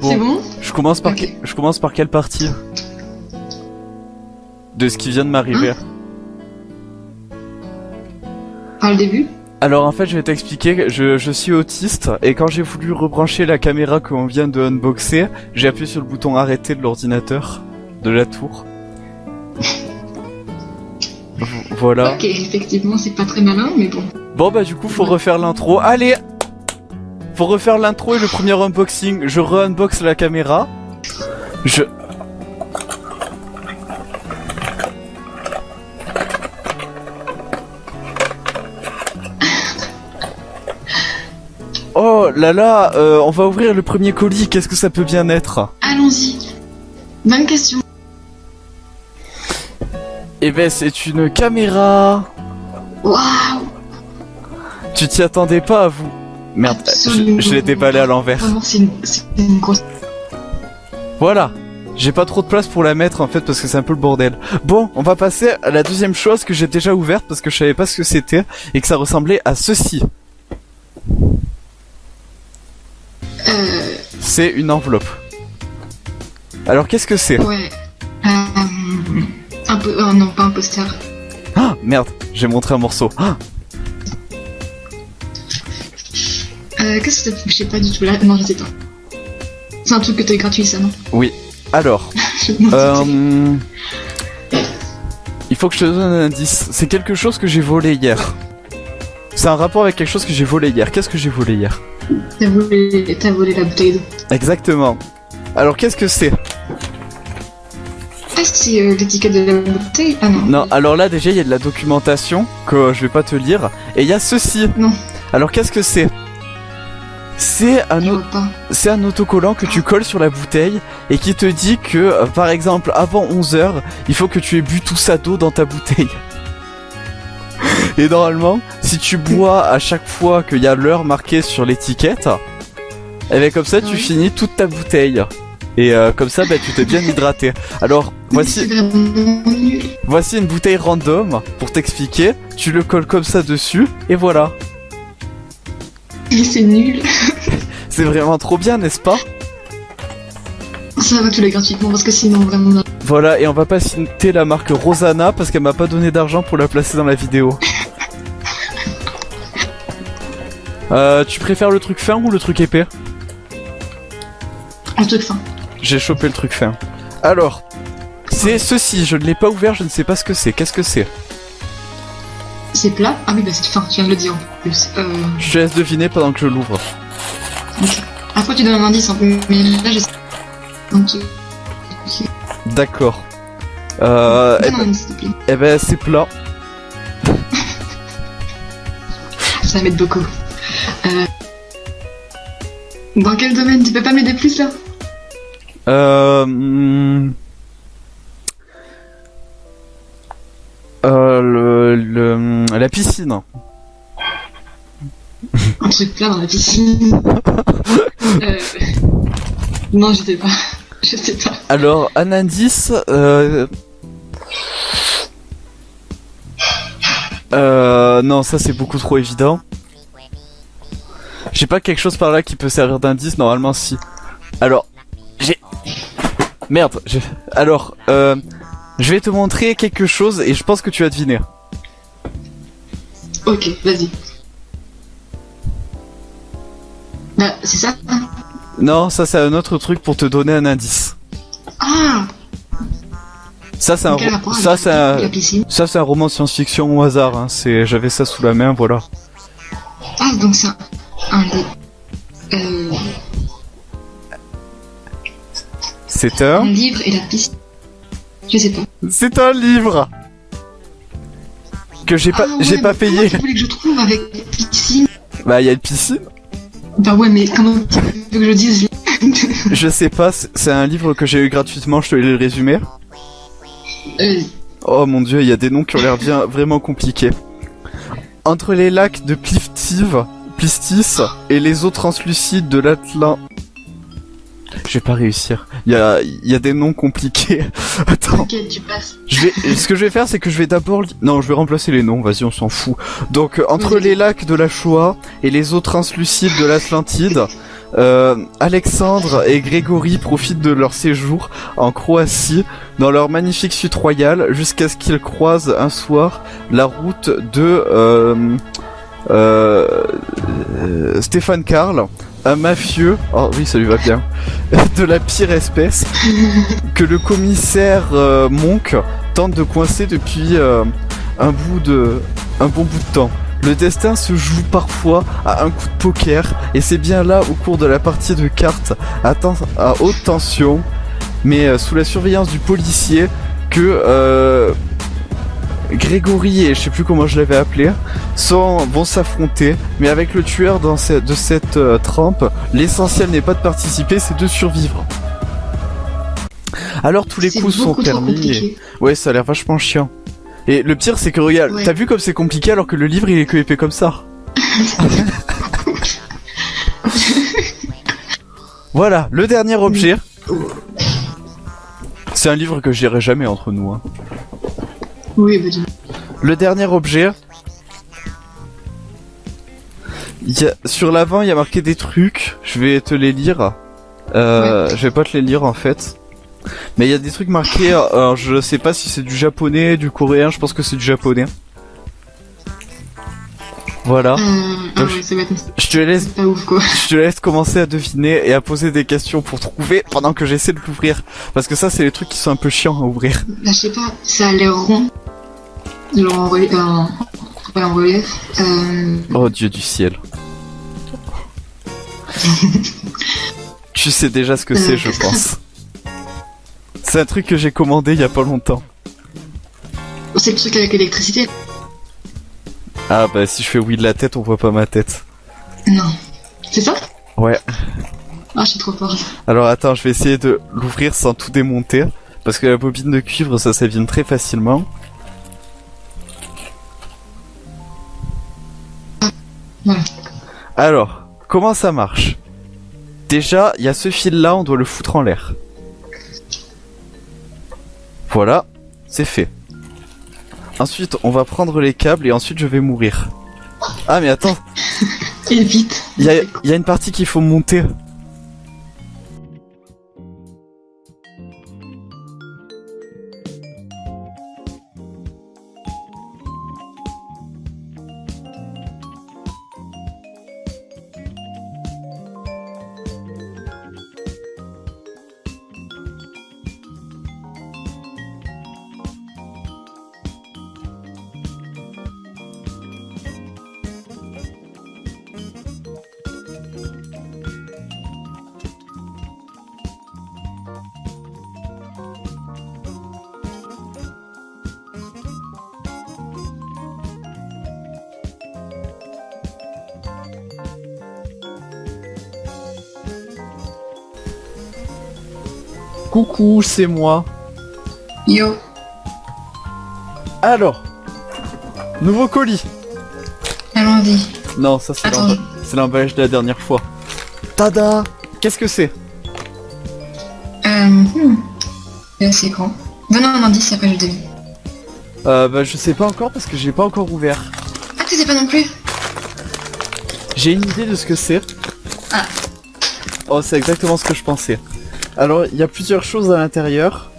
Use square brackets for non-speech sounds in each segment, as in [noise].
C'est bon Je commence par, Ok. que- je commence par quelle partie? De ce qui vient de m'arriver. Par le début? Alors en fait, je vais t'expliquer, je, je suis autiste et quand j'ai voulu rebrancher la caméra qu'on vient de unboxer, j'ai appuyé sur le bouton arrêter de l'ordinateur, de la tour. [laughs] Voilà. Ok, effectivement, c'est pas très malin, mais bon. Bon bah du coup, faut refaire l'intro. Allez Faut refaire l'intro et le premier unboxing. Je re-unbox la caméra. Je... Oh là là, euh, on va ouvrir le premier colis, qu'est-ce que ça peut bien être? Allons-y. Bonne question. Eh ben c'est une caméra Waouh Tu t'y attendais pas à vous Merde, je, je l'ai déballé à l'envers. Vraiment, c'est une, c'est une grosse. Voilà. J'ai pas trop de place pour la mettre en fait parce que c'est un peu le bordel. Bon, on va passer à la deuxième chose que j'ai déjà ouverte parce que je savais pas ce que c'était et que ça ressemblait à ceci. Euh, C'est une enveloppe. Alors qu'est-ce que c'est? Ouais. Euh, un peu. Oh non, pas un poster. Ah merde, j'ai montré un morceau. Ah, Euh, qu'est-ce que c'est Je sais pas du tout là. Non, je sais pas. C'est un truc que t'as gratuit, ça, non oui. Alors, [laughs] euh, il faut que je te donne un indice. C'est quelque chose que j'ai volé hier. C'est un rapport avec quelque chose que j'ai volé hier. Qu'est-ce que j'ai volé hier T'as volé, t'as volé la bouteille d'eau. Exactement. Alors qu'est-ce que c'est Ah, c'est euh, l'étiquette de la bouteille Ah non. Non, alors là déjà il y a de la documentation que je vais pas te lire et il y a ceci. Non. Alors qu'est-ce que c'est C'est un c'est autocollant que tu colles sur la bouteille et qui te dit que euh, par exemple avant 11 heures, il faut que tu aies bu tout ça d'eau dans ta bouteille. [laughs] Et normalement, si tu bois à chaque fois qu'il y a l'heure marquée sur l'étiquette, et bien comme ça tu Oui. finis toute ta bouteille. Et euh, comme ça, bah, tu t'es bien hydraté. Alors, [laughs] voici. Voici une bouteille random pour t'expliquer. Tu le colles comme ça dessus et voilà. Mais c'est nul. [laughs] C'est vraiment trop bien, n'est-ce pas? Ça va, tu l'as gratuitement parce que sinon, vraiment. Voilà, et on va pas citer la marque Rosanna parce qu'elle m'a pas donné d'argent pour la placer dans la vidéo. [laughs] Euh, tu préfères le truc fin ou le truc épais? Un truc fin. J'ai chopé le truc fin. Alors, c'est ceci, je ne l'ai pas ouvert, je ne sais pas ce que c'est. Qu'est-ce que c'est? C'est plat Ah oui, bah c'est fin, tu viens de le dire en plus. Euh, Je te laisse deviner pendant que je l'ouvre. ok. Après, tu donnes un indice peu, mais là, je sais. Donc, tu- D'accord. Euh, eh donne un ben, te plaît. eh ben, c'est plat. [laughs] Ça va mettre beaucoup. Euh... Dans quel domaine? Tu peux pas m'aider plus là? Euh, hmm. Euh, le, le, la piscine. Un truc plat dans la piscine. [laughs] euh... Non, je sais pas. [laughs] Je sais pas. Alors, un indice, euh... Euh, non, ça c'est beaucoup trop évident. J'ai pas quelque chose par là qui peut servir d'indice, normalement si. Alors, j'ai... Merde, j'ai... Alors, euh... Je vais te montrer quelque chose et je pense que tu vas deviner. Ok, vas-y. Bah, c'est ça Non, ça c'est un autre truc pour te donner un indice. Ah Ça c'est un, ro- ça c'est un, ça c'est un roman science-fiction au hasard. Hein. C'est, j'avais ça sous la main, voilà. Ah, donc c'est un... un. Euh... C'est Un un, livre et la piscine. Je sais pas. c'est un livre que j'ai pas, Ah ouais, j'ai pas payé. Tu voulais que je trouve avec piscine Bah il y a une piscine. Bah ouais, mais comment tu veux que je dise [laughs] Je [laughs] sais pas, c'est un livre que j'ai eu gratuitement. Je te le résumé. euh, Oh mon dieu, il y a des noms qui ont l'air bien vraiment compliqués. Entre les lacs de Pliftiv, Plistis et les eaux translucides de l'Atlan. Je vais pas réussir. Il y a, y a des noms compliqués. [laughs] Attends. Tu passes. Je vais, ce que je vais faire, c'est que je vais d'abord, non, je vais remplacer les noms. Vas-y, on s'en fout. Donc, euh, entre les lacs de la Shoah et les eaux translucides de l'Atlantide, euh, Alexandre et Grégory profitent de leur séjour en Croatie dans leur magnifique suite royale jusqu'à ce qu'ils croisent un soir la route de euh, euh, Stéphane Karl, un mafieux, oh oui ça lui va bien, [laughs] de la pire espèce [laughs] que le commissaire euh, Monk tente de coincer depuis euh, un bout de un bon bout de temps. Le destin se joue parfois à un coup de poker et c'est bien là au cours de la partie de cartes à, haute tension mais euh, sous la surveillance du policier que euh, Grégory et je sais plus comment je l'avais appelé sont, vont s'affronter mais avec le tueur dans ce- de cette euh, trempe l'essentiel n'est pas de participer c'est de survivre. Alors tous les coups sont permis. et-. Ouais, ça a l'air vachement chiant. Et le pire, c'est que regarde, Ouais. t'as vu comme c'est compliqué alors que le livre il est que épais comme ça. [laughs] voilà, le dernier objet. C'est un livre que je lirai jamais entre nous. hein. Oui, dis Le dernier objet. y a- sur l'avant, il y a marqué des trucs. Je vais te les lire. Euh, Je vais pas te les lire en fait. Mais il y a des trucs marqués. Alors je sais pas si c'est du japonais, du coréen. Je pense que c'est du japonais. Voilà. Euh, ah ouais, Je te laisse, c'est pas ouf quoi. [laughs] je te laisse commencer à deviner et à poser des questions pour trouver pendant que j'essaie de l'ouvrir. Parce que ça, c'est les trucs qui sont un peu chiants à ouvrir. Bah, je sais pas, ça a l'air rond. Ouais, relief. Euh... Oh Dieu du ciel. [laughs] tu sais déjà ce que c'est, je pense. C'est un truc que j'ai commandé il y a pas longtemps. C'est le truc avec l'électricité Ah bah si je fais oui de la tête, on voit pas ma tête. Non. C'est ça? Ouais. Ah, je suis trop forte. Alors attends, je vais essayer de l'ouvrir sans tout démonter. Parce que la bobine de cuivre, ça s'abîme très facilement. Alors, comment ça marche? Déjà, il y a ce fil-là, on doit le foutre en l'air. Voilà, c'est fait. Ensuite, on va prendre les câbles et ensuite je vais mourir. Ah mais attends, [laughs] Et vite. il y a, il y a une partie qu'il faut monter. Coucou, c'est moi. Yo. Alors, nouveau colis. Allons-y. Non, ça c'est c'est l'emballage de la dernière fois. Tada Qu'est-ce que c'est? Euh. Hmm. C'est assez grand. Donne un indice après je devine. Euh, bah je sais pas encore parce que j'ai pas encore ouvert. Ah, tu sais pas non plus? J'ai une idée de ce que c'est. Ah. Oh, c'est exactement ce que je pensais. Alors, il y a plusieurs choses à l'intérieur.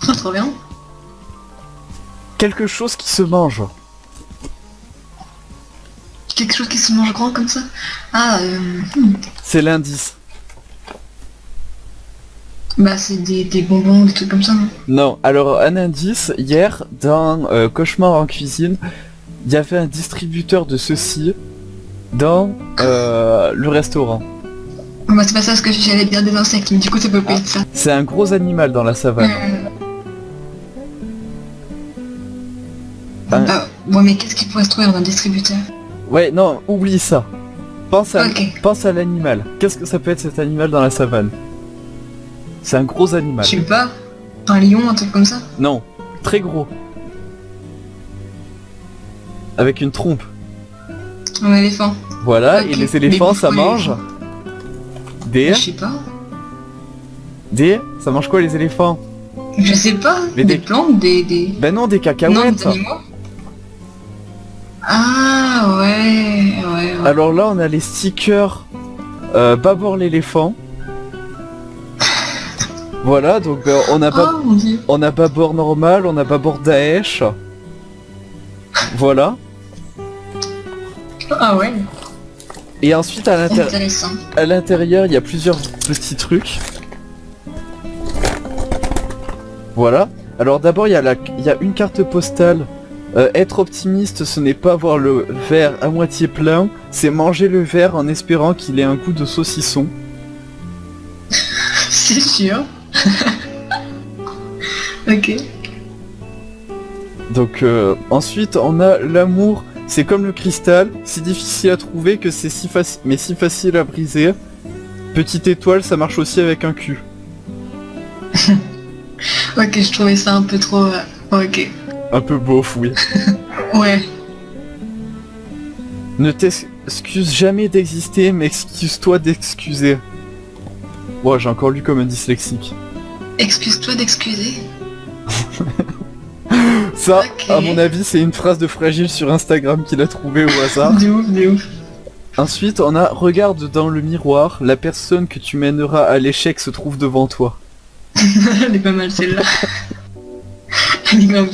[laughs] Trop bien. Quelque chose qui se mange. Quelque chose qui se mange grand comme ça? Ah, euh. hmm. C'est l'indice. Bah, c'est des, des bonbons, des trucs comme ça, non? Non, alors un indice, hier, dans euh, Cauchemar en cuisine, il y avait un distributeur de ceci dans euh, le restaurant. Bah, c'est pas ça parce que j'allais dire des insectes, mais du coup, ça peut pas être ça. C'est un gros animal dans la savane. Euh, Un- ouais, mais qu'est-ce qui pourrait se trouver dans un distributeur? Ouais, non, oublie ça. Pense à, Ok. pense à l'animal. Qu'est-ce que ça peut être cet animal dans la savane? C'est un gros animal. Je sais pas. Un lion, un truc comme ça? Non, très gros. Avec une trompe. Un éléphant Voilà, et les éléphants, ça mange des... Je sais pas. Des... Ça mange quoi les éléphants? Je sais pas. Mais des, des- plantes, des... des... Ben non, des Non, cacahuètes. des animaux Ah, ouais, ouais, ouais. Alors là, on a les stickers euh, Babor l'éléphant. [laughs] Voilà, donc euh, on a Bab- Oh on a Babor normal, on a Babor Daesh. Voilà. Ah ouais. Et ensuite à l'intérieur. Intéressant. À l'intérieur, il y a plusieurs petits trucs. Voilà. Alors d'abord, il y, a la- il y a une carte postale. Euh, être optimiste, ce n'est pas voir le verre à moitié plein, c'est manger le verre en espérant qu'il ait un goût de saucisson. [laughs] C'est sûr. [laughs] ok. Donc euh, ensuite, on a l'amour. C'est comme le cristal, si difficile à trouver que c'est si facile, mais si facile à briser. Petite étoile, ça marche aussi avec un cul. [laughs] Ok, je trouvais ça un peu trop... euh, Ok. Un peu beauf, oui. [laughs] Ouais. Ne t'excuse jamais d'exister, mais excuse-toi d'excuser. Bon, j'ai encore lu comme un dyslexique. Excuse-toi d'excuser? [laughs] Ça, à mon avis, c'est une phrase de Fragile sur Instagram qu'il a trouvé au hasard. [laughs] De ouf, de ouf. Ensuite, on a Regarde dans le miroir, la personne que tu mèneras à l'échec se trouve devant toi. [laughs] Elle est pas mal celle-là. Elle est bien.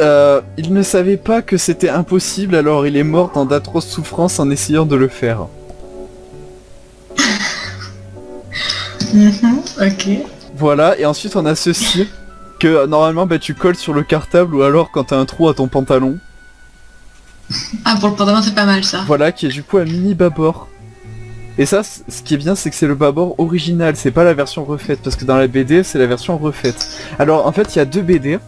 Euh, il ne savait pas que c'était impossible, alors il est mort dans d'atroces souffrances en essayant de le faire. [laughs] Mhm, Ok. Voilà, et ensuite on a ceci, que euh, normalement bah, tu colles sur le cartable ou alors quand t'as un trou à ton pantalon. Ah, pour le pantalon, c'est pas mal ça. Voilà, qui est du coup un mini babord. Et ça, ce qui est bien, c'est que c'est le babord original, c'est pas la version refaite, parce que dans la BD, c'est la version refaite. Alors, en fait, il y a deux BD.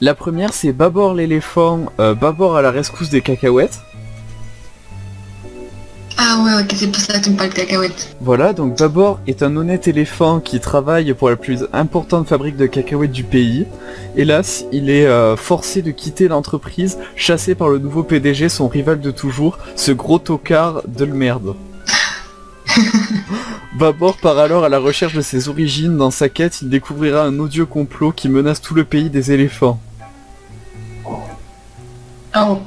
La première, c'est Babord l'éléphant, euh, Babord à la rescousse des cacahuètes. Ah ouais, ok, c'est pour ça que tu me parles de cacahuètes. Voilà, donc Babord est un honnête éléphant qui travaille pour la plus importante fabrique de cacahuètes du pays. Hélas, il est euh, forcé de quitter l'entreprise, chassé par le nouveau PDG, son rival de toujours, ce gros tocard de le merde. [laughs] Babord part alors à la recherche de ses origines. Dans sa quête, il découvrira un odieux complot qui menace tout le pays des éléphants. Oh.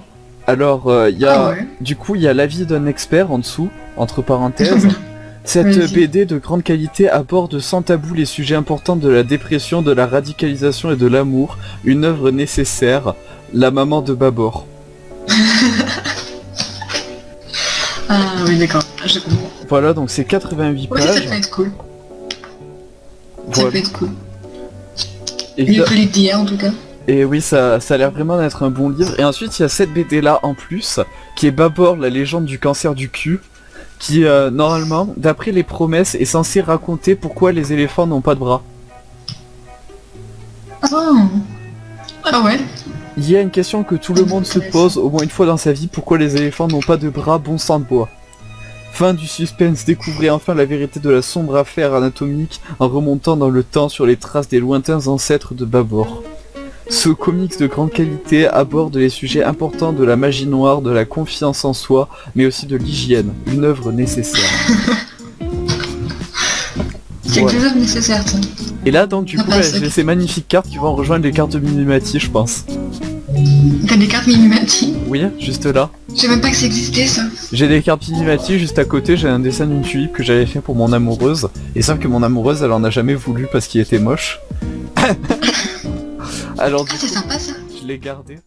Alors, euh, il y a... Ah ouais. Du coup, il y a l'avis d'un expert en dessous, entre parenthèses. [laughs] Cette. BD de grande qualité aborde sans tabou les sujets importants de la dépression, de la radicalisation et de l'amour, une œuvre nécessaire, la maman de Babor. [laughs] Ah oui, d'accord. Je comprends. Voilà, donc c'est 88 Ouais, ça pages. peut être cool. Ça peut être cool. Et, lu d'hier en tout cas. Et oui, ça, ça a l'air vraiment d'être un bon livre. Et ensuite, il y a cette BD là en plus, qui est Babor, la légende du cancer du cul, qui euh, normalement, d'après les promesses, est censé raconter pourquoi les éléphants n'ont pas de bras. Oh. Ah ouais. Il y a une question que tout le monde se pose au moins une fois dans sa vie, pourquoi les éléphants n'ont pas de bras bon sang de bois Fin du suspense, découvrez enfin la vérité de la sombre affaire anatomique en remontant dans le temps sur les traces des lointains ancêtres de Babor. Ce comics de grande qualité aborde les sujets importants de la magie noire, de la confiance en soi, mais aussi de l'hygiène, une œuvre nécessaire. [laughs] C'est Voilà. quelque chose de nécessaire ça. Et là donc du Ah coup bah, ouais, j'ai ces magnifiques cartes qui vont rejoindre les cartes de Minimati je pense. T'as des cartes Minimati Oui, juste là. Je sais même pas que ça existait ça. J'ai des cartes Minimati juste à côté, j'ai un dessin d'une tulipe que j'avais fait pour mon amoureuse. Et sauf que mon amoureuse, elle en a jamais voulu parce qu'il était moche. [laughs] Alors, ah, c'est sympa ça. Je l'ai gardé.